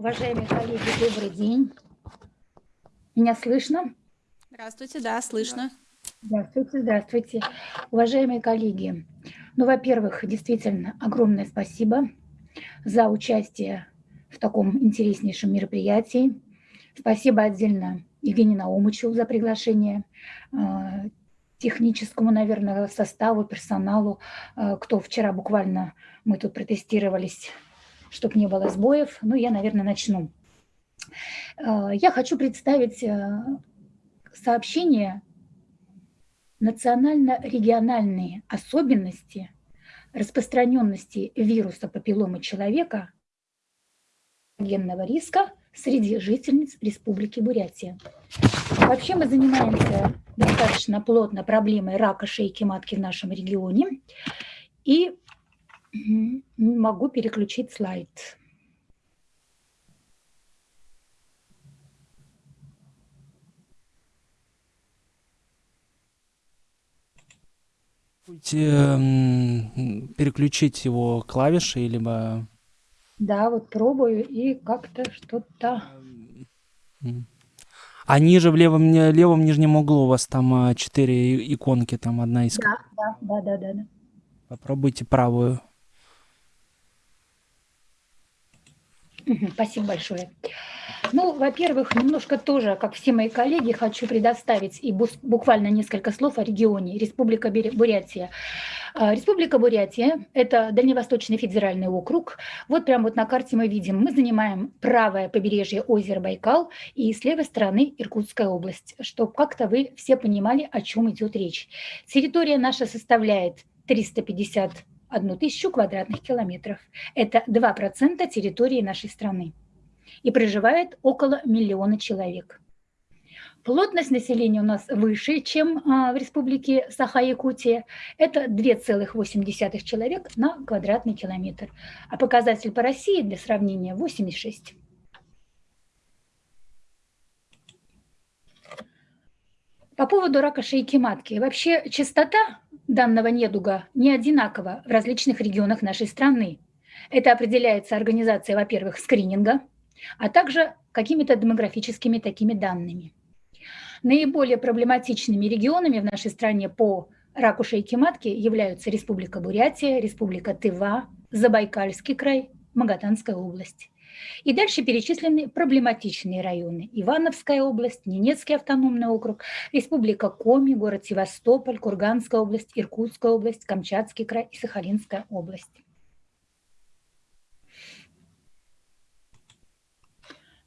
Уважаемые коллеги, добрый день. Меня слышно? Здравствуйте, да, слышно. Здравствуйте, здравствуйте. Уважаемые коллеги, ну, во-первых, действительно огромное спасибо за участие в таком интереснейшем мероприятии. Спасибо отдельно Евгению Наумычу за приглашение, а, техническому, наверное, составу, персоналу, а, кто вчера буквально мы тут протестировались, чтобы не было сбоев. Ну, я, наверное, начну. А, я хочу представить сообщение национально-региональные особенности распространенности вируса папилломы человека генного риска среди жительниц Республики Бурятия. Вообще мы занимаемся достаточно плотно проблемой рака шейки матки в нашем регионе. И могу переключить слайд. переключить его клавиши, либо... Да, вот пробую, и как-то что-то... А ниже в левом, левом нижнем углу у вас там а, четыре иконки, там одна из... Да, да, да, да, да. Попробуйте правую. Спасибо большое. Ну, во-первых, немножко тоже, как все мои коллеги, хочу предоставить и буквально несколько слов о регионе Республика Бурятия. А, Республика Бурятия – это Дальневосточный федеральный округ. Вот прямо вот на карте мы видим, мы занимаем правое побережье озера Байкал и с левой стороны Иркутская область, чтобы как-то вы все понимали, о чем идет речь. Территория наша составляет 350 1000 квадратных километров. Это 2% территории нашей страны. И проживает около миллиона человек. Плотность населения у нас выше, чем а, в республике Саха-Якутия. Это 2,8 человек на квадратный километр. А показатель по России для сравнения 86. По поводу рака шейки матки. Вообще частота данного недуга не одинакова в различных регионах нашей страны. Это определяется организацией, во-первых, скрининга – а также какими-то демографическими такими данными. Наиболее проблематичными регионами в нашей стране по раку шейки матки являются Республика Бурятия, Республика Тыва, Забайкальский край, Магатанская область. И дальше перечислены проблематичные районы. Ивановская область, Ненецкий автономный округ, Республика Коми, город Севастополь, Курганская область, Иркутская область, Камчатский край и Сахалинская область.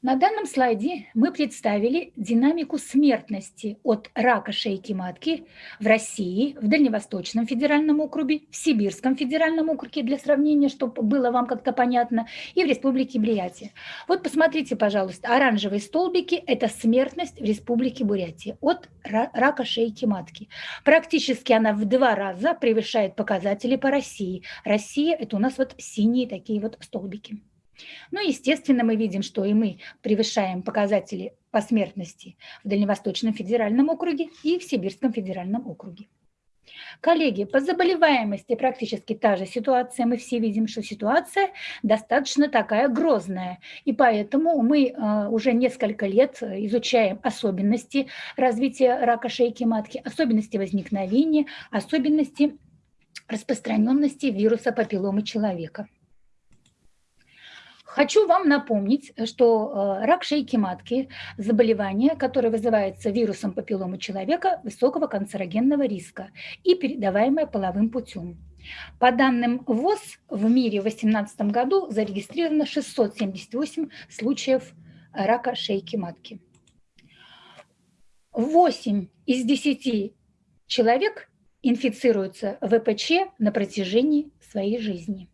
На данном слайде мы представили динамику смертности от рака шейки матки в России, в Дальневосточном федеральном округе, в Сибирском федеральном округе для сравнения, чтобы было вам как-то понятно, и в Республике Бурятия. Вот посмотрите, пожалуйста, оранжевые столбики – это смертность в Республике Бурятия от рака шейки матки. Практически она в два раза превышает показатели по России. Россия – это у нас вот синие такие вот столбики. Ну, естественно, мы видим, что и мы превышаем показатели по смертности в Дальневосточном федеральном округе и в Сибирском федеральном округе. Коллеги, по заболеваемости практически та же ситуация. Мы все видим, что ситуация достаточно такая грозная. И поэтому мы э, уже несколько лет изучаем особенности развития рака шейки матки, особенности возникновения, особенности распространенности вируса папилломы человека. Хочу вам напомнить, что э, рак шейки матки – заболевание, которое вызывается вирусом папилломы человека высокого канцерогенного риска и передаваемое половым путем. По данным ВОЗ, в мире в 2018 году зарегистрировано 678 случаев рака шейки матки. 8 из 10 человек инфицируются ВПЧ на протяжении своей жизни.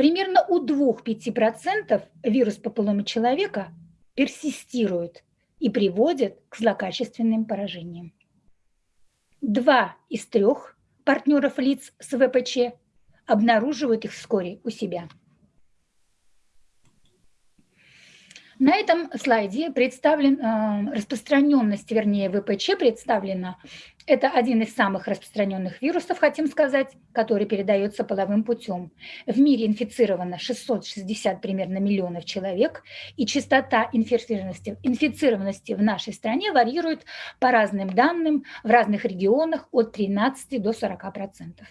Примерно у 2-5% вирус папилломы человека персистирует и приводит к злокачественным поражениям. Два из трех партнеров лиц с ВПЧ обнаруживают их вскоре у себя. На этом слайде представлен э, распространенность, вернее, ВПЧ представлена. Это один из самых распространенных вирусов, хотим сказать, который передается половым путем. В мире инфицировано 660 примерно миллионов человек, и частота инфицированности, инфицированности в нашей стране варьирует по разным данным в разных регионах от 13 до 40 процентов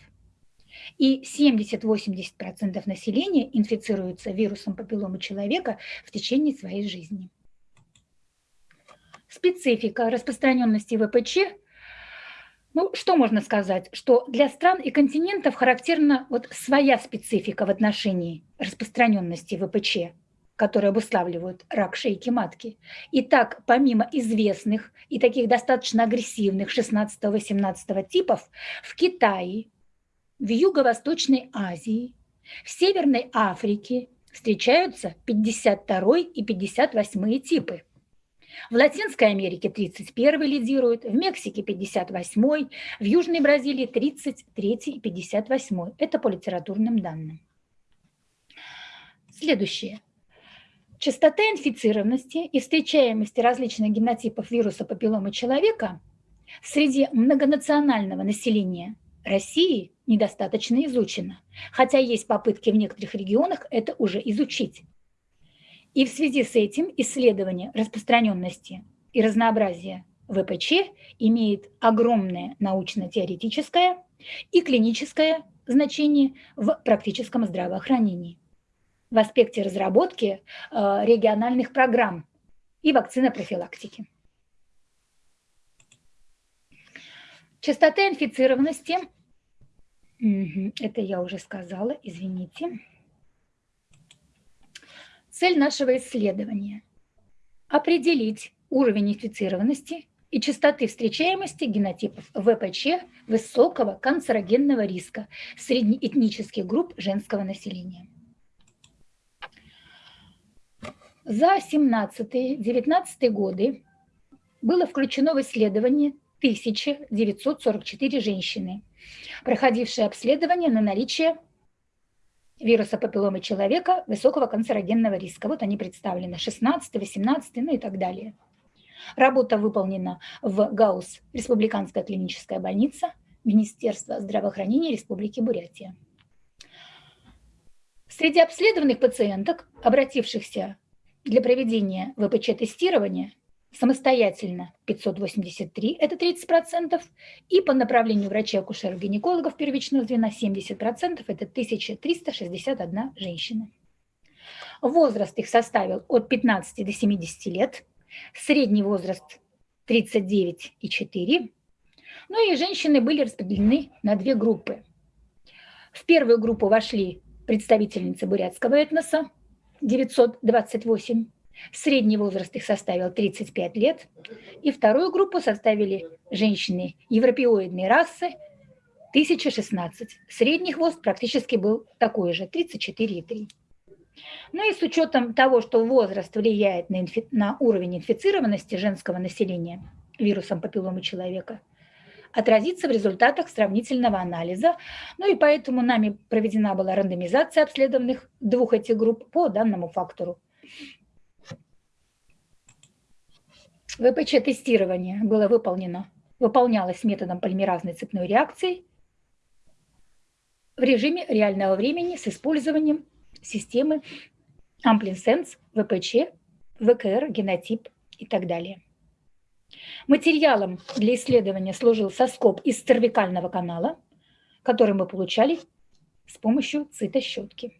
и 70-80% населения инфицируются вирусом папилломы человека в течение своей жизни. Специфика распространенности ВПЧ ну, что можно сказать? Что для стран и континентов характерна вот своя специфика в отношении распространенности ВПЧ, которые обуславливают рак шейки матки. Итак, помимо известных и таких достаточно агрессивных 16-18 типов, в Китае, в Юго-Восточной Азии, в Северной Африке встречаются 52 и 58 типы. В Латинской Америке 31 лидирует, в Мексике 58, в Южной Бразилии 33 и 58. Это по литературным данным. Следующее. Частота инфицированности и встречаемости различных генотипов вируса папилломы человека среди многонационального населения России недостаточно изучено, хотя есть попытки в некоторых регионах это уже изучить. И в связи с этим исследование распространенности и разнообразия ВПЧ имеет огромное научно-теоретическое и клиническое значение в практическом здравоохранении в аспекте разработки э, региональных программ и вакцинопрофилактики. Частота инфицированности это я уже сказала, извините. Цель нашего исследования – определить уровень инфицированности и частоты встречаемости генотипов ВПЧ высокого канцерогенного риска среднеэтнических групп женского населения. За 17-19 годы было включено в исследование 1944 женщины, проходившие обследование на наличие вируса папилломы человека высокого канцерогенного риска. Вот они представлены, 16, 18, ну и так далее. Работа выполнена в ГАУС, Республиканская клиническая больница, Министерство здравоохранения Республики Бурятия. Среди обследованных пациенток, обратившихся для проведения ВПЧ-тестирования, самостоятельно 583, это 30%, и по направлению врачей-акушеров-гинекологов первичного звена 70%, это 1361 женщина. Возраст их составил от 15 до 70 лет, средний возраст 39,4. Ну и женщины были распределены на две группы. В первую группу вошли представительницы бурятского этноса, 928 Средний возраст их составил 35 лет. И вторую группу составили женщины европеоидной расы 1016. Средний хвост практически был такой же, 34,3. Ну и с учетом того, что возраст влияет на, инфи... на уровень инфицированности женского населения вирусом папилломы человека, отразится в результатах сравнительного анализа. Ну и поэтому нами проведена была рандомизация обследованных двух этих групп по данному фактору. ВПЧ-тестирование было выполнено, выполнялось методом полимеразной цепной реакции в режиме реального времени с использованием системы AmpliSense, ВПЧ, ВКР, генотип и так далее. Материалом для исследования служил соскоб из цервикального канала, который мы получали с помощью цитощетки.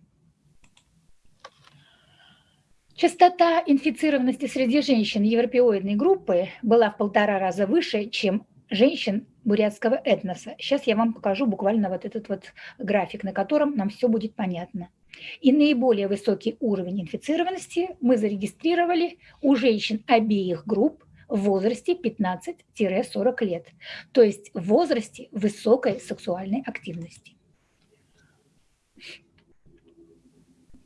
Частота инфицированности среди женщин европеоидной группы была в полтора раза выше, чем женщин бурятского этноса. Сейчас я вам покажу буквально вот этот вот график, на котором нам все будет понятно. И наиболее высокий уровень инфицированности мы зарегистрировали у женщин обеих групп в возрасте 15-40 лет, то есть в возрасте высокой сексуальной активности.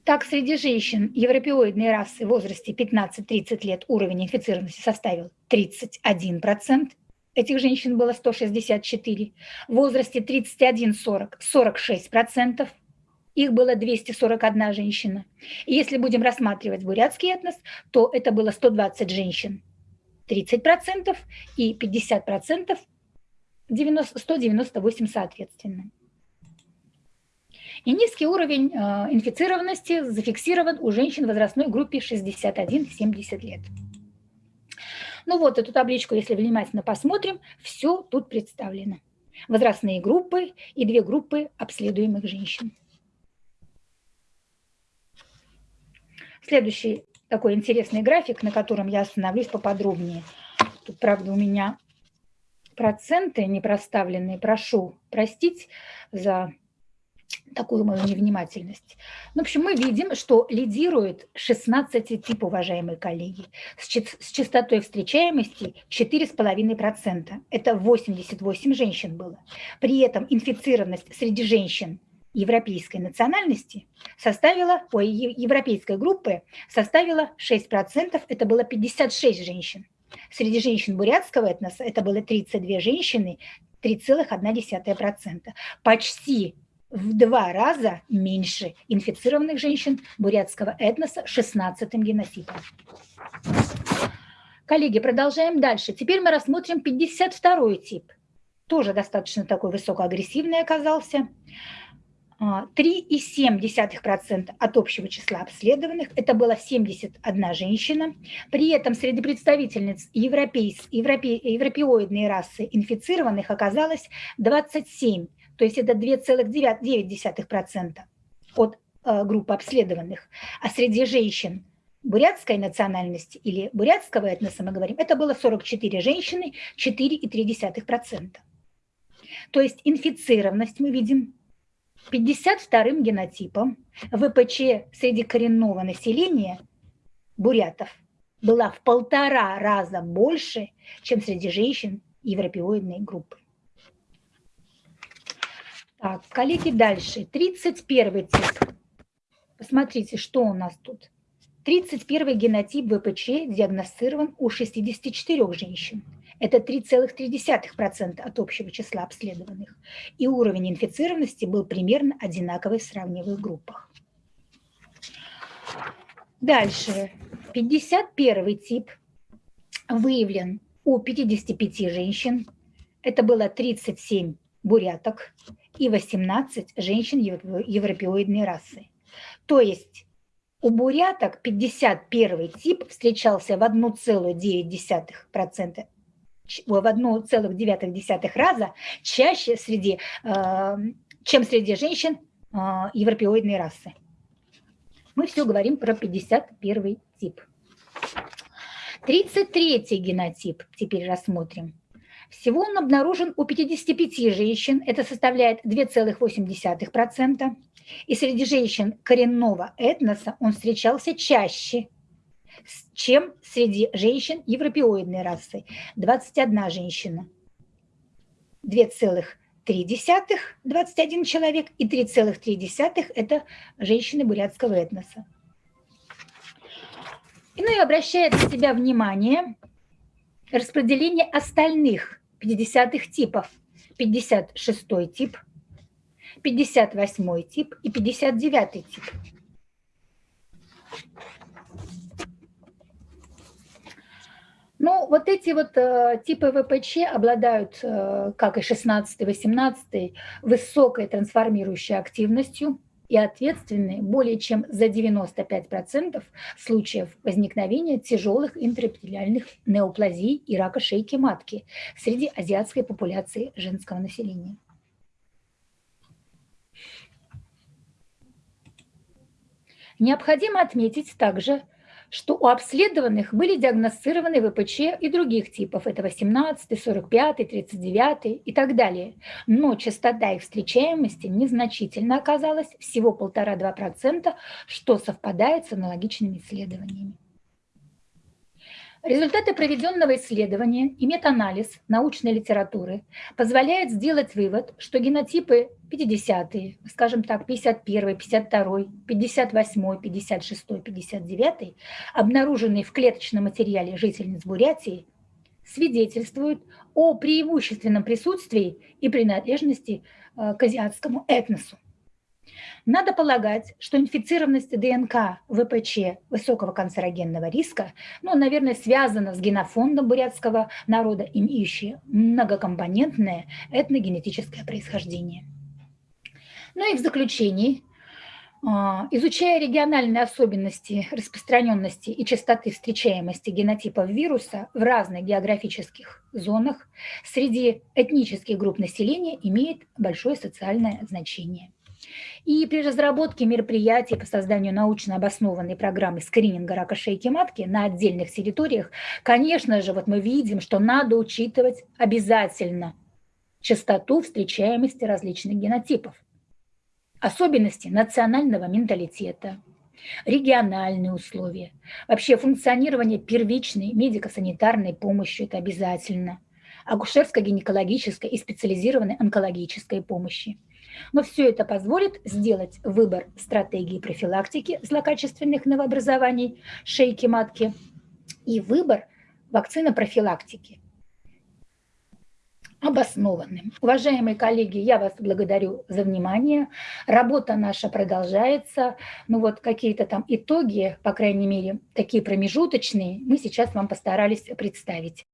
Так, среди женщин европеоидной расы в возрасте 15-30 лет уровень инфицированности составил 31%. Этих женщин было 164. В возрасте 31-40 – 46%. их было 241 женщина. И если будем рассматривать бурятский этнос, то это было 120 женщин, 30%, и 50%, 90, 198 соответственно. И низкий уровень э, инфицированности зафиксирован у женщин в возрастной группе 61-70 лет. Ну вот эту табличку, если внимательно посмотрим, все тут представлено. Возрастные группы и две группы обследуемых женщин. Следующий такой интересный график, на котором я остановлюсь поподробнее. Тут, правда, у меня проценты не проставленные. Прошу простить за такую мою невнимательность. Ну, в общем, мы видим, что лидирует 16 тип, уважаемые коллеги, с, с частотой встречаемости 4,5%. Это 88 женщин было. При этом инфицированность среди женщин европейской национальности составила, ой, европейской группы составила 6%, это было 56 женщин. Среди женщин бурятского этноса это было 32 женщины, 3,1%. Почти в два раза меньше инфицированных женщин бурятского этноса 16-м генотипом. Коллеги, продолжаем дальше. Теперь мы рассмотрим 52 тип. Тоже достаточно такой высокоагрессивный оказался. 3,7% от общего числа обследованных, это было 71 женщина. При этом среди представительниц европейс, европе, европеоидной расы инфицированных оказалось 27 то есть это 2,9% от э, группы обследованных. А среди женщин бурятской национальности или бурятского этноса мы говорим, это было 44 женщины, 4,3%. То есть инфицированность мы видим 52-м генотипом ВПЧ среди коренного населения бурятов была в полтора раза больше, чем среди женщин европеоидной группы. Так, коллеги, дальше. 31 тип. Посмотрите, что у нас тут. 31 генотип ВПЧ диагностирован у 64 женщин. Это 3,3% от общего числа обследованных. И уровень инфицированности был примерно одинаковый в сравнивых группах. Дальше. 51 тип выявлен у 55 женщин. Это было 37 буряток и 18 женщин европеоидной расы. То есть у буряток 51 тип встречался в 1,9%, в 1,9 раза чаще среди, э, чем среди женщин э, европеоидной расы. Мы все говорим про 51 тип. 33 генотип теперь рассмотрим. Всего он обнаружен у 55 женщин, это составляет 2,8%. И среди женщин коренного этноса он встречался чаще, чем среди женщин европеоидной расы. 21 женщина, 2,3 21 человек и 3,3 это женщины бурятского этноса. И ну и обращает на себя внимание распределение остальных 50-х типов. 56 тип, 58 тип и 59 тип. Ну, вот эти вот э, типы ВПЧ обладают, э, как и 16-18, высокой трансформирующей активностью, и ответственны более чем за 95% случаев возникновения тяжелых интраэпителиальных неоплазий и рака шейки матки среди азиатской популяции женского населения. Необходимо отметить также, что у обследованных были диагностированы ВПЧ и других типов, это 18, 45, 39 и так далее. Но частота их встречаемости незначительно оказалась, всего 1,5-2%, что совпадает с аналогичными исследованиями. Результаты проведенного исследования и метаанализ научной литературы позволяют сделать вывод, что генотипы 50-е, скажем так, 51 52 58 56 59 обнаруженные в клеточном материале жительниц Бурятии, свидетельствуют о преимущественном присутствии и принадлежности э, к азиатскому этносу. Надо полагать, что инфицированность ДНК ВПЧ высокого канцерогенного риска, ну, наверное, связана с генофондом бурятского народа, имеющий многокомпонентное этногенетическое происхождение. Ну и в заключении, а, изучая региональные особенности распространенности и частоты встречаемости генотипов вируса в разных географических зонах среди этнических групп населения имеет большое социальное значение. И при разработке мероприятий по созданию научно обоснованной программы скрининга рака шейки матки на отдельных территориях, конечно же, вот мы видим, что надо учитывать обязательно частоту встречаемости различных генотипов, особенности национального менталитета, региональные условия, вообще функционирование первичной медико-санитарной помощи – это обязательно, акушерско-гинекологической и специализированной онкологической помощи – но все это позволит сделать выбор стратегии профилактики злокачественных новообразований шейки матки и выбор вакцины профилактики обоснованным. Уважаемые коллеги, я вас благодарю за внимание. Работа наша продолжается. Ну вот какие-то там итоги, по крайней мере, такие промежуточные, мы сейчас вам постарались представить.